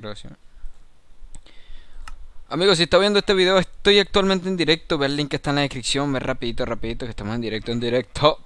grabación. Amigos, si está viendo este video, estoy actualmente en directo. Ve el link que está en la descripción. Ve rapidito, rapidito, que estamos en directo, en directo.